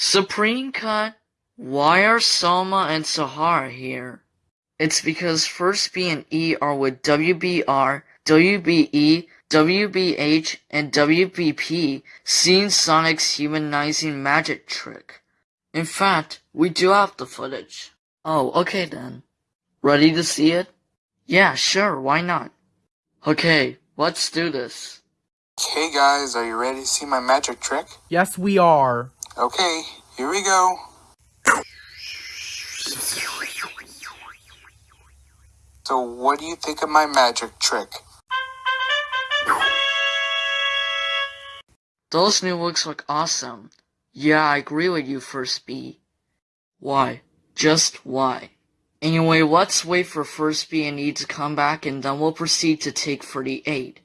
Supreme Cut, why are Salma and Sahara here? It's because First B and E are with WBR, WBE, WBH, and WBP seeing Sonic's humanizing magic trick. In fact, we do have the footage. Oh, okay then. Ready to see it? Yeah, sure, why not? Okay, let's do this. Okay, guys, are you ready to see my magic trick? Yes, we are. Okay, here we go. So, what do you think of my magic trick? Those new looks look awesome. Yeah, I agree with you, First B. Why? Just why? Anyway, let's wait for First B and E to come back and then we'll proceed to take 38.